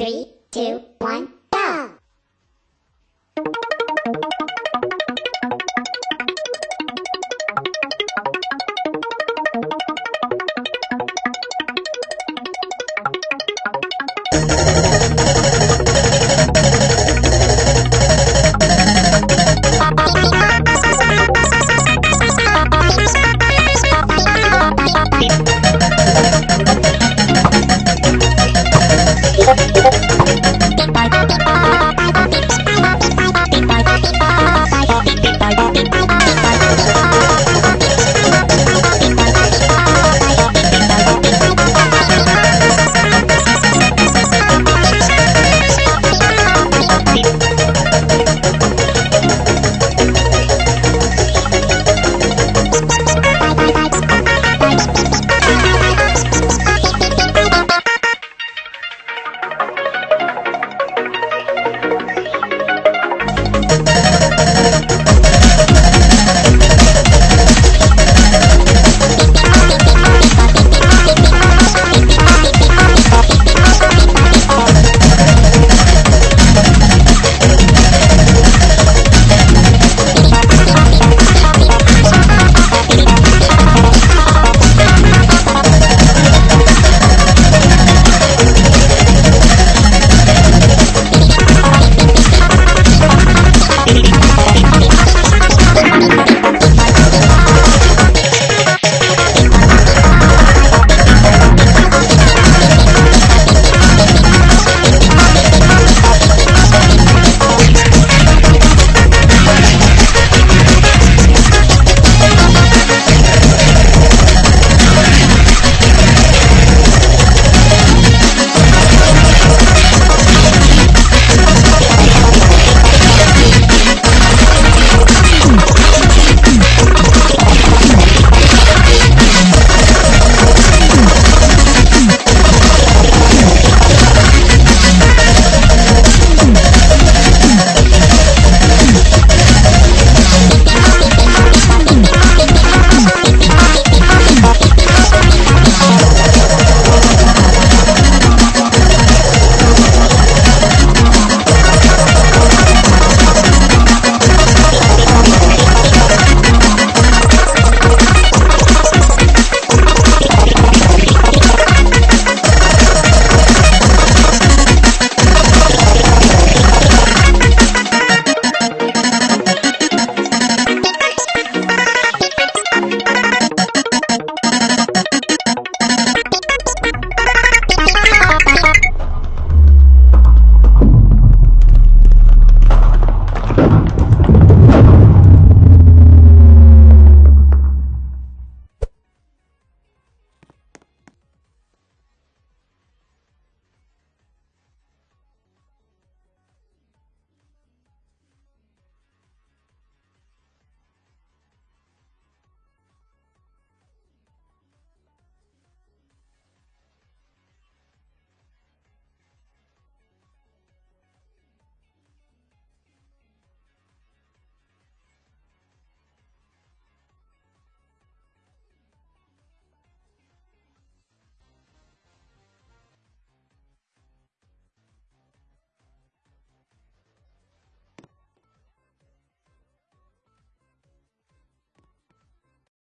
Three, two, one.